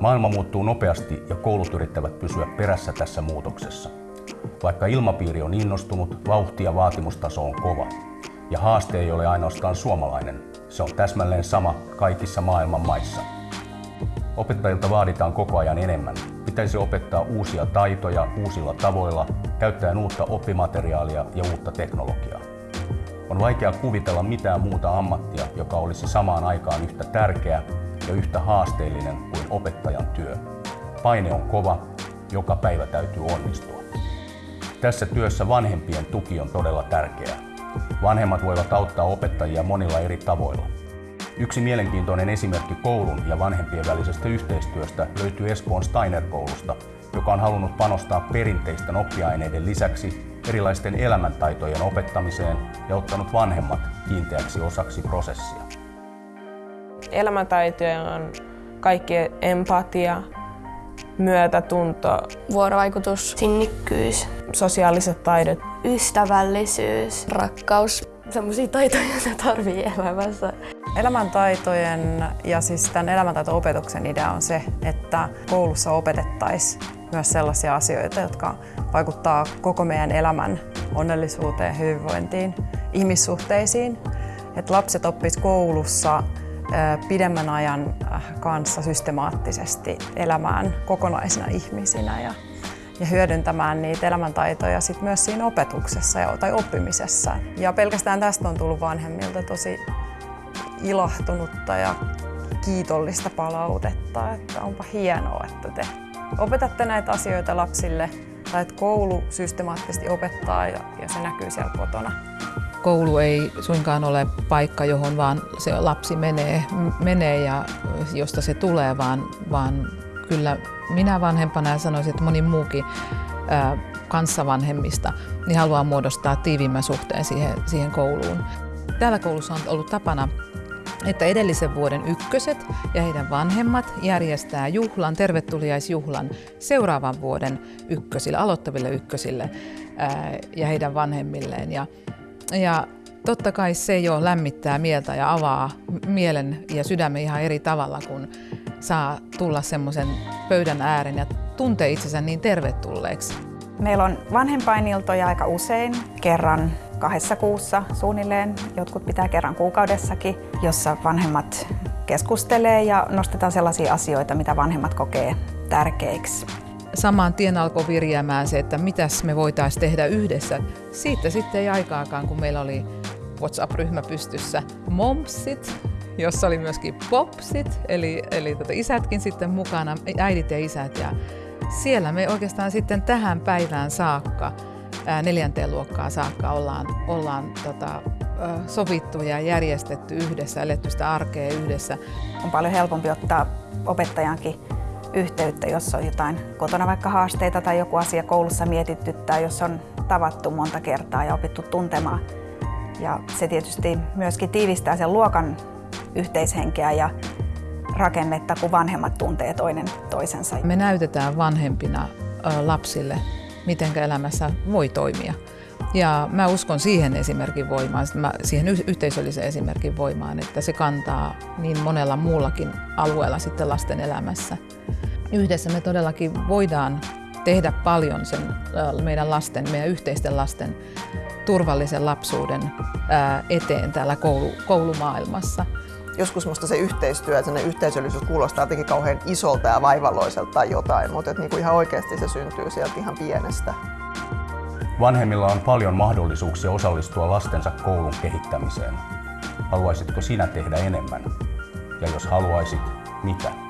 Maailma muuttuu nopeasti ja koulut yrittävät pysyä perässä tässä muutoksessa. Vaikka ilmapiiri on innostunut, vauhti ja vaatimustaso on kova. Ja haaste ei ole ainoastaan suomalainen, se on täsmälleen sama kaikissa maailman maissa. Opettajilta vaaditaan koko ajan enemmän. Pitäisi opettaa uusia taitoja uusilla tavoilla, käyttäen uutta oppimateriaalia ja uutta teknologiaa. On vaikea kuvitella mitään muuta ammattia, joka olisi samaan aikaan yhtä tärkeä ja yhtä haasteellinen kuin opettajan työ. Paine on kova, joka päivä täytyy onnistua. Tässä työssä vanhempien tuki on todella tärkeää. Vanhemmat voivat auttaa opettajia monilla eri tavoilla. Yksi mielenkiintoinen esimerkki koulun ja vanhempien välisestä yhteistyöstä löytyy Espoon Steiner-koulusta, joka on halunnut panostaa perinteisten oppiaineiden lisäksi erilaisten elämäntaitojen opettamiseen ja ottanut vanhemmat kiinteäksi osaksi prosessia. Elämäntaitoja on kaikki empatia, myötätunto, vuorovaikutus, sinnikkyys, sosiaaliset taidot, ystävällisyys, rakkaus, semmoisia taitoja, joita tarvii elämässä. Elämäntaitojen ja siis tämän elämäntaito-opetuksen idea on se, että koulussa opetettaisiin myös sellaisia asioita, jotka vaikuttaa koko meidän elämän onnellisuuteen, hyvinvointiin, ihmissuhteisiin. Että lapset oppisivat koulussa pidemmän ajan äh, kanssa systemaattisesti elämään kokonaisina ihmisinä ja, ja hyödyntämään niitä elämäntaitoja sit myös siinä opetuksessa ja, tai oppimisessa. Ja pelkästään tästä on tullut vanhemmilta tosi ilahtunutta ja kiitollista palautetta, että onpa hienoa, että te opetatte näitä asioita lapsille tai että koulu systemaattisesti opettaa ja, ja se näkyy siellä kotona. Koulu ei suinkaan ole paikka, johon vaan se lapsi menee, menee ja josta se tulee, vaan, vaan kyllä minä vanhempana ja sanoisin, että moni muukin ää, kanssavanhemmista niin haluaa muodostaa tiiviimmän suhteen siihen, siihen kouluun. Täällä koulussa on ollut tapana että edellisen vuoden ykköset ja heidän vanhemmat järjestää juhlan, tervetuliaisjuhlan seuraavan vuoden ykkösille, aloittaville ykkösille ää, ja heidän vanhemmilleen. Ja, ja totta kai se jo lämmittää mieltä ja avaa mielen ja sydämen ihan eri tavalla, kun saa tulla semmoisen pöydän äären ja tuntee itsensä niin tervetulleeksi. Meillä on vanhempainiltoja aika usein, kerran kahdessa kuussa suunnilleen, jotkut pitää kerran kuukaudessakin, jossa vanhemmat keskustelee ja nostetaan sellaisia asioita, mitä vanhemmat kokee tärkeiksi. Samaan tien alkoi virjäämään se, että mitäs me voitaisiin tehdä yhdessä. Siitä sitten ei aikaakaan, kun meillä oli WhatsApp-ryhmä pystyssä Momsit, jossa oli myöskin Popsit, eli, eli tota isätkin sitten mukana, äidit ja isät. Ja siellä me oikeastaan sitten tähän päivään saakka neljänteen luokkaan saakka ollaan, ollaan tota, sovittu ja järjestetty yhdessä, eletty sitä arkea yhdessä. On paljon helpompi ottaa opettajankin yhteyttä, jos on jotain kotona vaikka haasteita tai joku asia koulussa mietittyttää, jos on tavattu monta kertaa ja opittu tuntemaan. Ja se tietysti myöskin tiivistää sen luokan yhteishenkeä ja rakennetta, kun vanhemmat tuntee toinen toisensa. Me näytetään vanhempina lapsille miten elämässä voi toimia. Ja mä uskon siihen esimerkin voimaan, siihen yhteisölliseen esimerkin voimaan, että se kantaa niin monella muullakin alueella sitten lasten elämässä. Yhdessä me todellakin voidaan tehdä paljon sen meidän lasten, meidän yhteisten lasten turvallisen lapsuuden eteen täällä koulu, koulumaailmassa joskus musta se yhteistyö, että yhteisöllisyys kuulostaa jotenkin kauhean isolta ja vaivalloiselta tai jotain, mutta että niinku ihan oikeasti se syntyy sieltä ihan pienestä. Vanhemmilla on paljon mahdollisuuksia osallistua lastensa koulun kehittämiseen. Haluaisitko sinä tehdä enemmän? Ja jos haluaisit, mitä?